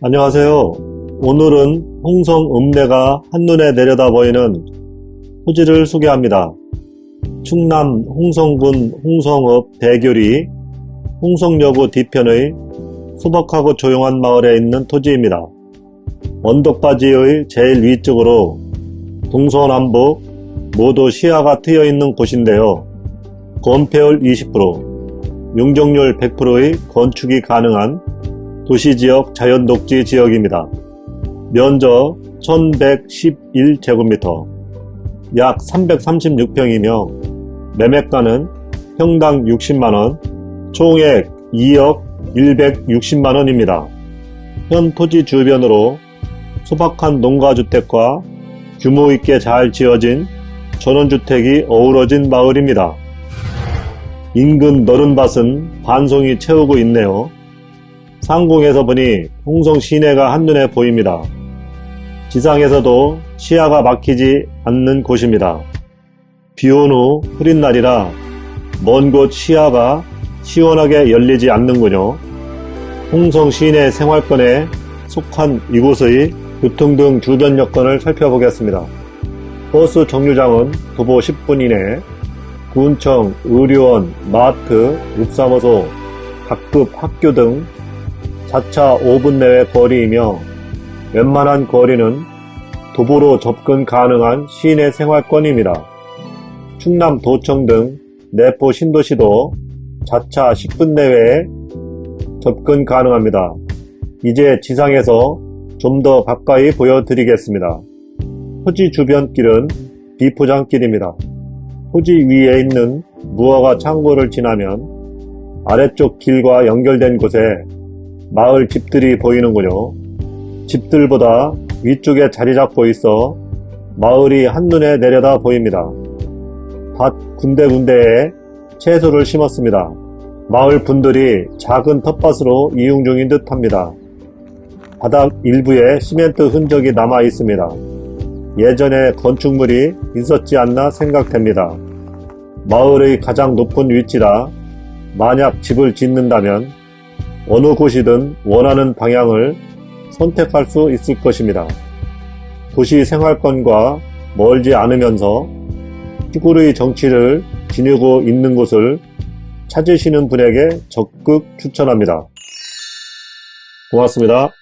안녕하세요. 오늘은 홍성 읍내가 한눈에 내려다 보이는 토지를 소개합니다. 충남 홍성군 홍성읍 대교리 홍성여고 뒤편의 소박하고 조용한 마을에 있는 토지입니다. 언덕바지의 제일 위쪽으로 동서남북 모두 시야가 트여 있는 곳인데요. 건폐율 20%, 용적률 100%의 건축이 가능한 도시지역 자연독지 지역입니다. 면적 1111제곱미터, 약 336평이며 매매가는 평당 60만원, 총액 2억 160만원입니다. 현 토지 주변으로 소박한 농가주택과 규모 있게 잘 지어진 전원주택이 어우러진 마을입니다. 인근 너른 밭은 반송이 채우고 있네요. 상공에서 보니 홍성 시내가 한눈에 보입니다. 지상에서도 시야가 막히지 않는 곳입니다. 비온 후 흐린 날이라 먼 곳 시야가 시원하게 열리지 않는군요. 홍성 시내 생활권에 속한 이곳의 교통 등 주변 여건을 살펴보겠습니다. 버스 정류장은 도보 10분 이내, 군청, 의료원, 마트, 읍사무소, 각급 학교 등 자차 5분 내외 거리이며 웬만한 거리는 도보로 접근 가능한 시내 생활권입니다. 충남 도청 등 내포 신도시도 자차 10분 내외에 접근 가능합니다. 이제 지상에서 좀 더 가까이 보여드리겠습니다. 토지 주변 길은 비포장길입니다. 토지 위에 있는 무화과 창고를 지나면 아래쪽 길과 연결된 곳에 마을 집들이 보이는군요. 집들보다 위쪽에 자리 잡고 있어 마을이 한눈에 내려다 보입니다. 밭 군데군데에 채소를 심었습니다. 마을 분들이 작은 텃밭으로 이용 중인 듯 합니다. 바닥 일부에 시멘트 흔적이 남아 있습니다. 예전에 건축물이 있었지 않나 생각됩니다. 마을의 가장 높은 위치라 만약 집을 짓는다면 어느 곳이든 원하는 방향을 선택할 수 있을 것입니다. 도시 생활권과 멀지 않으면서 시골의 정치를 지니고 있는 곳을 찾으시는 분에게 적극 추천합니다. 고맙습니다.